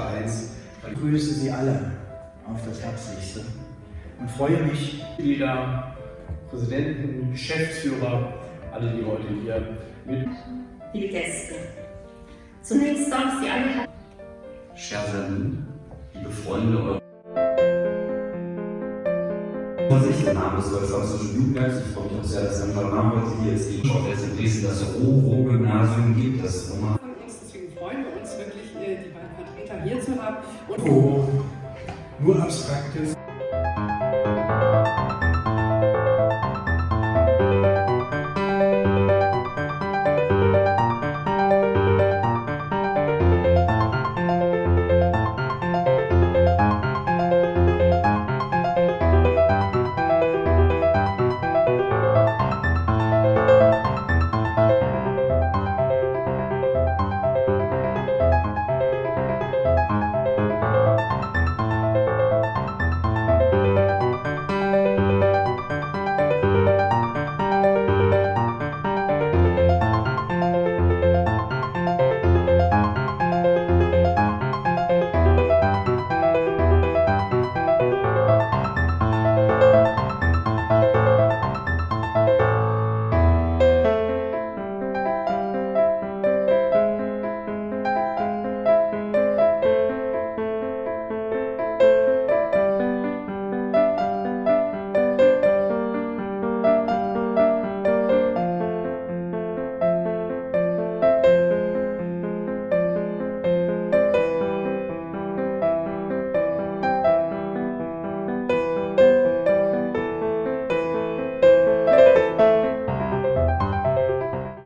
Vereins. Ich grüße Sie alle auf das Herzlichste und freue mich, Mitglieder, Präsidenten, Geschäftsführer, alle, die heute hier mit. Liebe Gäste, zunächst darf ich Sie alle Scherzerlin, liebe Freunde Vorsicht, der Name des Deutsch-Französischen Jugendwerks. Ich freue mich auch sehr, dass Herr Name heute hier jetzt die Schau jetzt in Dresden das Roro-Gymnasium gibt, das Roma. Deswegen freuen wir hier zu haben. Und oh, nur Abstraktes.